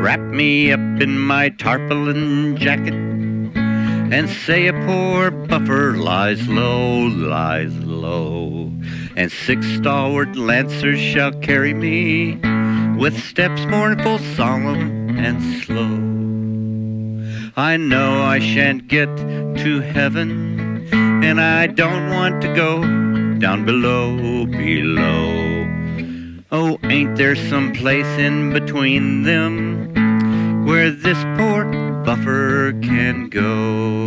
wrap me up in my tarpaulin jacket, and say a poor buffer lies low, lies low. And six stalwart lancers shall carry me with steps mournful, solemn, and slow. I know I shan't get to heaven, and I don't want to go down below, below. Oh, ain't there some place in between them where this poor buffer can go?